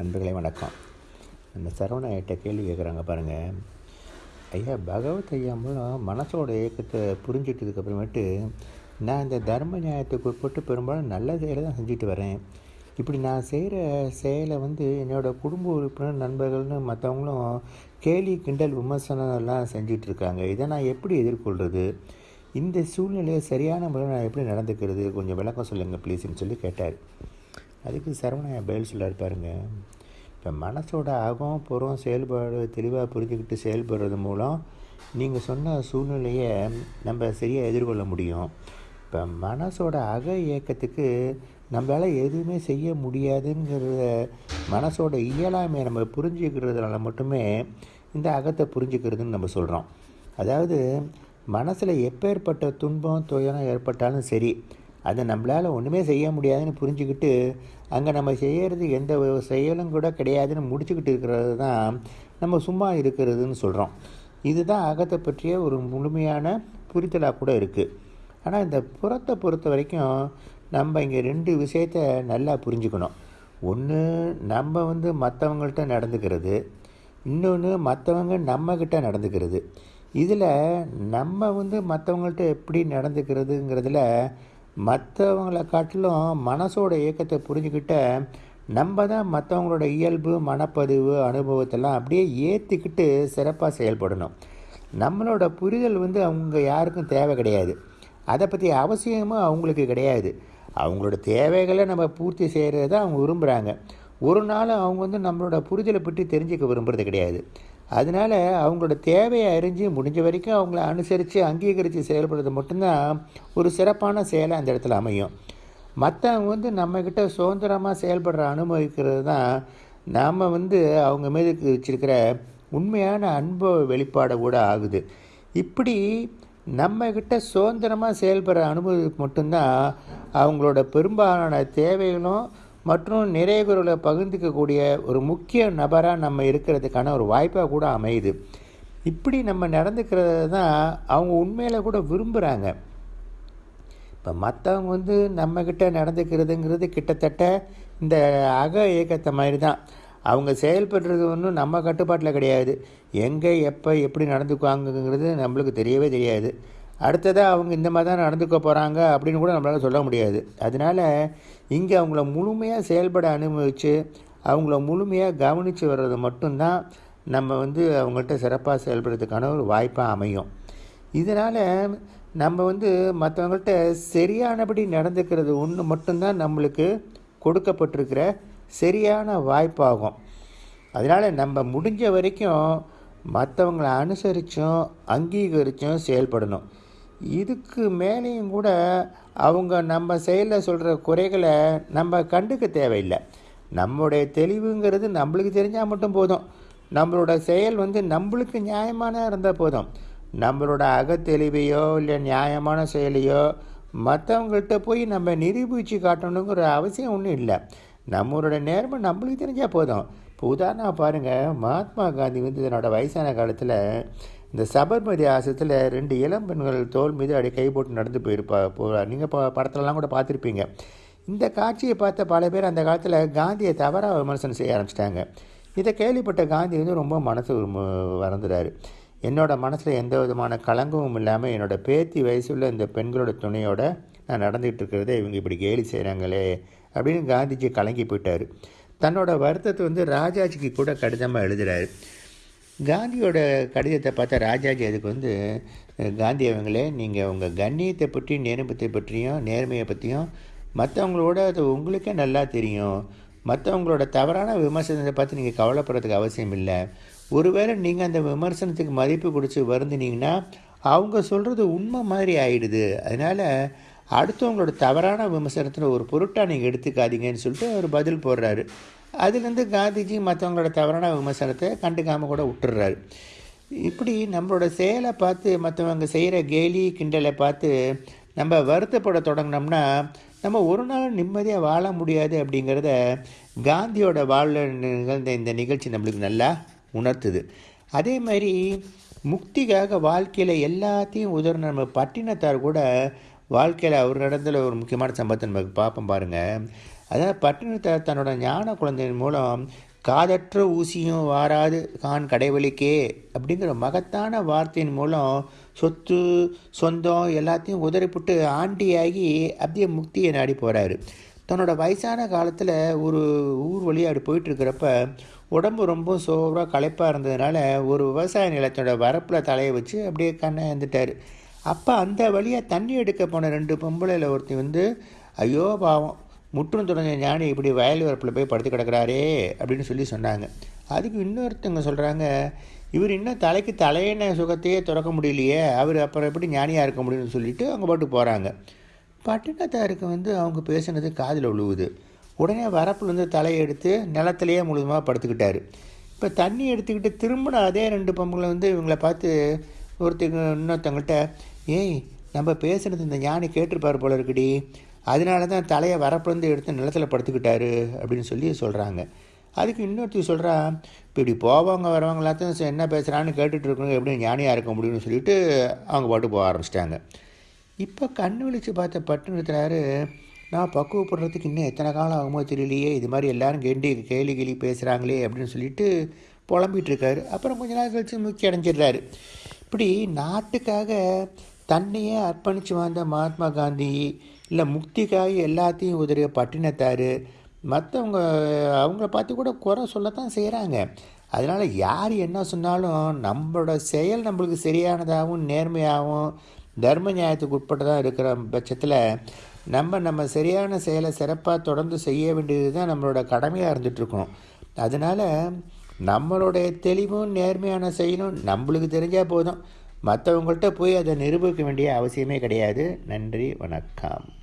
நண்பர்களே வணக்கம். நம்ம சரவண ஐட்ட கேள்வி கேட்குறாங்க பாருங்கள் ஐயா பகவத் ஐயா மூலம் மனசோட இயக்கத்தை புரிஞ்சிட்டதுக்கப்புறமேட்டு நான் இந்த தர்ம நியாயத்துக்கு உட்பட்டு பெரும்பாலும் நல்ல செயலை தான் செஞ்சுட்டு வரேன். இப்படி நான் செய்கிற செயலை வந்து என்னோடய குடும்ப உறுப்பினர் நண்பர்கள்னு மற்றவங்களும் கேலி கிண்டல் விமர்சனம் எல்லாம் இருக்காங்க. இதை நான் எப்படி எதிர்கொள்கிறது இந்த சூழ்நிலையை சரியான முறையில் நான் எப்படி நடந்துக்கிறது? கொஞ்சம் விளக்கம் சொல்லுங்கள் ப்ளீஸ்ன்னு சொல்லி கேட்டார். அதுக்கு சரவணன் பதில் சொல்லார் பாருங்க. இப்போ மனசோட அகம் புறம் செயல்பாடு தெளிவாக புரிஞ்சுக்கிட்டு செயல்படுறது மூலம் நீங்கள் சொன்ன சூழ்நிலையை நம்ம சரியாக எதிர்கொள்ள முடியும். இப்போ மனசோட அக இயக்கத்துக்கு நம்மளால் எதுவுமே செய்ய முடியாதுங்கிறத மனசோட இயலாமையை நம்ம புரிஞ்சுக்கிறதுனால மட்டுமே இந்த அகத்தை புரிஞ்சுக்கிறதுன்னு நம்ம சொல்கிறோம் அதாவது மனசில் எப்பேற்பட்ட துன்பம் துயரம் ஏற்பட்டாலும் சரி அதை நம்மளால் ஒன்றுமே செய்ய முடியாதுன்னு புரிஞ்சுக்கிட்டு அங்கே நம்ம செய்கிறது எந்த ஒரு செயலும் கூட கிடையாதுன்னு முடிச்சுக்கிட்டு இருக்கிறது தான் நம்ம சும்மா இருக்கிறதுன்னு சொல்கிறோம் இதுதான் அகத்தை பற்றிய ஒரு முழுமையான புரிதலாக கூட இருக்குது ஆனால் இந்த புறத்தை பொறுத்த வரைக்கும் நம்ம இங்கே ரெண்டு விஷயத்த நல்லா புரிஞ்சுக்கணும். ஒன்று நம்ம வந்து மற்றவங்கள்ட்ட நடந்துக்கிறது. இன்னொன்று மற்றவங்க நம்மக்கிட்ட நடந்துக்கிறது. இதில் நம்ம வந்து மற்றவங்கள்ட்ட எப்படி நடந்துக்கிறதுங்கிறதுல மற்றவங்களை காட்டிலும் மனசோட இயக்கத்தை புரிஞ்சுக்கிட்ட நம்ம தான் மற்றவங்களோட இயல்பு மனப்பதிவு அனுபவத்தெல்லாம் அப்படியே ஏற்றிக்கிட்டு சிறப்பாக செயல்படணும். நம்மளோட புரிதல் வந்து அவங்க யாருக்கும் தேவை கிடையாது. அதை பற்றி அவசியமும் அவங்களுக்கு கிடையாது. அவங்களோட தேவைகளை நம்ம பூர்த்தி செய்கிறது தான் அவங்க விரும்புகிறாங்க ஒரு நாள் அவங்க வந்து நம்மளோட புரிதலை பற்றி தெரிஞ்சுக்க விரும்புறது கிடையாது. அதனால் அவங்களோட தேவையை அறிஞ்சு முடிஞ்ச வரைக்கும் அவங்கள அனுசரித்து அங்கீகரித்து செயல்படுறது மட்டும்தான் ஒரு சிறப்பான செயலை அந்த இடத்துல அமையும். மற்றவங்க வந்து நம்மக்கிட்ட சுதந்திரமாக செயல்படுற அனுபவிக்கிறது தான் நாம் வந்து அவங்க மீது வச்சிருக்கிற உண்மையான அன்பு வெளிப்பாடை கூட ஆகுது. இப்படி நம்மக்கிட்ட சுதந்திரமாக செயல்படுற அனுபவத்துக்கு மட்டும்தான் அவங்களோட பெரும்பாலான தேவைகளும் மற்றும் நிறைய நிறைகுறலை பகிர்ந்துக்கக்கூடிய ஒரு முக்கிய நபராக நம்ம இருக்கிறதுக்கான ஒரு வாய்ப்பாக கூட அமையுது. இப்படி நம்ம நடந்துக்கிறது தான் அவங்க உண்மையில் கூட விரும்புகிறாங்க இப்போ மற்றவங்க வந்து நம்மக்கிட்ட நடந்துக்கிறதுங்கிறது கிட்டத்தட்ட இந்த அக இயக்கத்தை மாதிரி தான். அவங்க செயல்படுறது ஒன்றும் நம்ம கட்டுப்பாட்டில் கிடையாது. எங்கே எப்போ எப்படி நடந்துக்குவாங்கங்கிறது நம்மளுக்கு தெரியவே தெரியாது. அடுத்ததாக அவங்க இந்த மாதிரி தான் நடந்துக்க போகிறாங்க அப்படின்னு கூட நம்மளால் சொல்ல முடியாது. அதனால் இங்கே அவங்கள முழுமையாக செயல்பட அனுபவித்து அவங்கள முழுமையாக கவனித்து வர்றது மட்டும்தான் நம்ம வந்து அவங்கள்ட்ட சிறப்பாக செயல்படுறதுக்கான ஒரு வாய்ப்பாக அமையும். இதனால் நம்ம வந்து மற்றவங்கள்ட்ட சரியானபடி நடந்துக்கிறது ஒன்று மட்டும்தான் நம்மளுக்கு கொடுக்கப்பட்டிருக்கிற சரியான வாய்ப்பாகும். அதனால் நம்ம முடிஞ்ச வரைக்கும் மற்றவங்களை அனுசரித்தும் அங்கீகரித்தும் செயல்படணும். இதுக்கு மேலேயும் கூட அவங்க நம்ம செயலில் சொல்கிற குறைகளை நம்ம கண்டுக்க தேவையில்லை. நம்மளுடைய தெளிவுங்கிறது நம்மளுக்கு தெரிஞ்சால் மட்டும் போதும். நம்மளோட செயல் வந்து நம்மளுக்கு நியாயமான இருந்தால் போதும். நம்மளோட அகத்தெளிவையோ இல்லை நியாயமான செயலையோ மற்றவங்கள்ட்ட போய் நம்ம நிரூபித்து காட்டணுங்கிற அவசியம் ஒன்றும் இல்லை. நம்மளோட நேர்மை நம்மளுக்கு தெரிஞ்சால் போதும். இப்போ உதாரணமாக பாருங்கள் மகாத்மா காந்தி வந்து தன்னோட வயசான காலத்தில் இந்த சபர்மதி ஆசத்தில் ரெண்டு இளம் பெண்கள் தோல் மீது அப்படியே கை போட்டு நடந்து போயிருப்பா போகிறார் நீங்கள் ப படத்துலலாம் கூட பார்த்துருப்பீங்க. இந்த காட்சியை பார்த்த பல பேர் அந்த காலத்தில் காந்தியை தவறாக விமர்சனம் செய்ய ஆரம்பிச்சிட்டாங்க. இதை கேள்விப்பட்ட காந்தி வந்து ரொம்ப மனசு வறந்துறாரு என்னோடய மனசில் எந்த விதமான கலங்கமும் இல்லாமல் என்னோடய பேத்தி வயசுள்ள இந்த பெண்களோட துணையோட நான் நடந்துகிட்டு இருக்கிறத இவங்க இப்படி கேலி செய்கிறாங்களே அப்படின்னு காந்திஜி கலங்கி போயிட்டார். தன்னோட வருத்தத்தை வந்து ராஜாஜிக்கு கூட கடிதமாக எழுதுகிறாரு காந்தியோட கடிதத்தை பார்த்தா ராஜாஜி அதுக்கு வந்து காந்தி அவங்களே நீங்கள் உங்கள் கண்ணியத்தை பற்றி நேர்மத்தை பற்றியும் நேர்மையை பற்றியும் மற்றவங்களோட அது உங்களுக்கே நல்லா தெரியும். மற்றவங்களோட தவறான விமர்சனத்தை பார்த்து நீங்கள் கவலைப்படுறதுக்கு அவசியம் இல்லை. ஒருவேளை நீங்கள் அந்த விமர்சனத்துக்கு மதிப்பு கொடுத்து வருந்தினீங்கன்னா அவங்க சொல்கிறது உண்மை மாதிரி ஆயிடுது. அதனால் அடுத்தவங்களோட தவறான விமர்சனத்தில் ஒரு பொருட்டாக நீங்கள் எடுத்துக்காதீங்கன்னு சொல்லிட்டு அவர் பதில் போடுறாரு. அதுலேருந்து காந்திஜி மற்றவங்களோட தவறான விமர்சனத்தை கண்டுக்காமல் கூட விட்டுறாரு இப்படி நம்மளோட செயலை பார்த்து மற்றவங்க செய்கிற கேலி கிண்டலை பார்த்து நம்ம வருத்தப்பட தொடங்கினோம்னா நம்ம ஒரு நாள் நிம்மதியாக வாழ முடியாது அப்படிங்கிறத காந்தியோட வாழ நிகழ்ந்த இந்த நிகழ்ச்சி நம்மளுக்கு நல்லா உணர்த்துது. அதே மாதிரி முக்திக்காக வாழ்க்கையில் எல்லாத்தையும் உதவுற நம்ம பட்டினத்தார் கூட வாழ்க்கையில் அவர் நடந்த ஒரு முக்கியமான சம்பவத்தை நமக்கு பார்ப்போம் பாருங்கள் அதாவது பட்டினத்தை தன்னோட ஞான குழந்தையின் மூலம் காதற்ற ஊசியும் வாராது கான் கடைவழிக்கே அப்படிங்கிற மகத்தான வார்த்தையின் மூலம் சொத்து சொந்தம் எல்லாத்தையும் உதறிப்புட்டு ஆண்டியாகி அப்படியே முக்தியை நாடி போகிறாரு தன்னோட வயசான காலத்தில் ஒரு ஊர் வழியாக அப்படி போயிட்டுருக்கிறப்ப உடம்பு ரொம்ப சோவராக களைப்பாக இருந்ததுனால ஒரு விவசாய நிலத்தோட வரப்பில் தலையை வச்சு அப்படியே கண்ணை இருந்துட்டார் அப்போ அந்த வழியாக தண்ணி எடுக்க போன ரெண்டு பொம்பளையில் ஒருத்தி வந்து ஐயோ பாவம் முற்றும் தொடர்ந்த ஞானி இப்படி வயல் வரப்பில் போய் படுத்து கிடக்கிறாரே அப்படின்னு சொல்லி சொன்னாங்க. அதுக்கு இன்னொருத்தவங்க சொல்கிறாங்க இவர் இன்னும் தலைக்கு தலையின சுகத்தையே திறக்க முடியலையே அவர் அப்புறம் எப்படி ஞானியாக இருக்க முடியும்னு சொல்லிட்டு அவங்க பாட்டு போகிறாங்க பட்டினத்தாருக்கு வந்து அவங்க பேசுனது காதில் விழுவுது உடனே வரப்புலேருந்து தலையை எடுத்து நிலத்திலேயே முழுதுமாக படுத்துக்கிட்டார். இப்போ தண்ணி எடுத்துக்கிட்டு திரும்பின அதே ரெண்டு பொம்பளை வந்து இவங்கள பார்த்து ஒருத்தங்க இன்னொருத்தவங்கள்ட்ட ஏய் நம்ம பேசுனது இந்த ஞானி கேட்டிருப்பார் போல இருக்குடி. அதனால தான் தலையை வரப்பிறந்து எடுத்து நிலத்தில் படுத்துக்கிட்டாரு அப்படின்னு சொல்லி சொல்கிறாங்க அதுக்கு இன்னொருத்தி சொல்கிறா இப்போ இப்படி போவாங்க வரவங்க எல்லாத்தையும் என்ன பேசுகிறான்னு கேட்டுட்டு இருக்கணும் எப்படி ஞானியாக இருக்க முடியும்னு சொல்லிட்டு அவங்க பாட்டு போக ஆரம்பிச்சிட்டாங்க. இப்போ கண் விழித்து பார்த்த பட்டு நிறுத்துறாரு நான் பக்குவப்படுறதுக்கு இன்னும் எத்தனை காலம் ஆகுமோ தெரியலையே இது மாதிரி எல்லோரும் கெண்டி கேலி கேலி பேசுகிறாங்களே அப்படின்னு சொல்லிட்டு புலம்பிகிட்டு இருக்காரு. அப்புறம் கொஞ்ச நாள் கழித்து முக்கிய அடைஞ்சிடுறாரு. இப்படி நாட்டுக்காக தன்னையே அர்ப்பணித்து வாழ்ந்த மகாத்மா காந்தி இல்லை முக்திக்காக எல்லாத்தையும் உதறிய பட்டினத்தார். மற்றவங்க அவங்கள பார்த்து கூட குறை சொல்லத்தான் செய்கிறாங்க அதனால் யார் என்ன சொன்னாலும் நம்மளோட செயல் நம்மளுக்கு சரியானதாகவும் நேர்மையாகவும் தர்ம நியாயத்துக்கு உட்பட்டதாக இருக்கிற பட்சத்தில் நம்ம நம்ம சரியான செயலை சிறப்பாக தொடர்ந்து செய்ய வேண்டியது தான் நம்மளோட கடமையாக இருந்துகிட்ருக்கணும் அதனால் நம்மளுடைய தெளிவும் நேர்மையான செயலும் நம்மளுக்கு தெரிஞ்சால் போதும். மற்றவங்கள்ட்ட போய் அதை நிரூபிக்க வேண்டிய அவசியமே கிடையாது. நன்றி வணக்கம்.